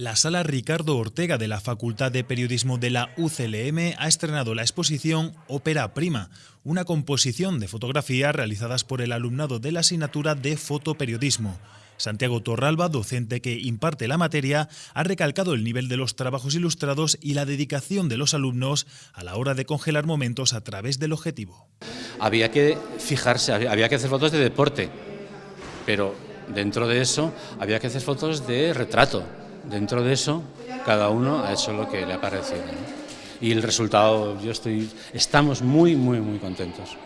La sala Ricardo Ortega de la Facultad de Periodismo de la UCLM ha estrenado la exposición Ópera Prima, una composición de fotografías realizadas por el alumnado de la asignatura de fotoperiodismo. Santiago Torralba, docente que imparte la materia, ha recalcado el nivel de los trabajos ilustrados y la dedicación de los alumnos a la hora de congelar momentos a través del objetivo. Había que fijarse, había que hacer fotos de deporte, pero dentro de eso había que hacer fotos de retrato, dentro de eso, cada uno ha hecho lo que le ha parecido. Y el resultado, yo estoy, estamos muy, muy, muy contentos.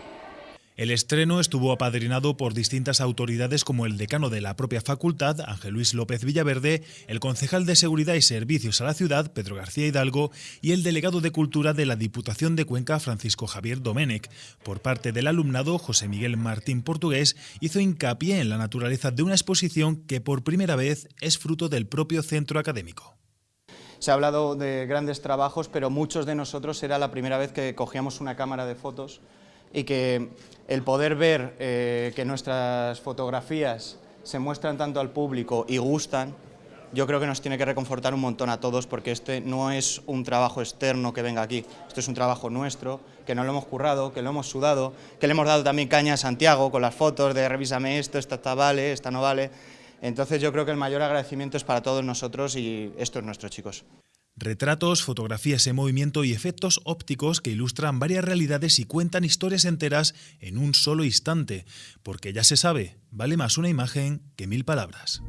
El estreno estuvo apadrinado por distintas autoridades como el decano de la propia facultad, Ángel Luis López Villaverde, el concejal de Seguridad y Servicios a la ciudad, Pedro García Hidalgo, y el delegado de Cultura de la Diputación de Cuenca, Francisco Javier Domenech. Por parte del alumnado, José Miguel Martín Portugués hizo hincapié en la naturaleza de una exposición que por primera vez es fruto del propio centro académico. Se ha hablado de grandes trabajos, pero muchos de nosotros era la primera vez que cogíamos una cámara de fotos y que el poder ver eh, que nuestras fotografías se muestran tanto al público y gustan, yo creo que nos tiene que reconfortar un montón a todos porque este no es un trabajo externo que venga aquí, esto es un trabajo nuestro, que no lo hemos currado, que lo hemos sudado, que le hemos dado también caña a Santiago con las fotos de revísame esto, esta está vale, esta no vale. Entonces yo creo que el mayor agradecimiento es para todos nosotros y esto es nuestro, chicos. Retratos, fotografías en movimiento y efectos ópticos que ilustran varias realidades y cuentan historias enteras en un solo instante, porque ya se sabe, vale más una imagen que mil palabras.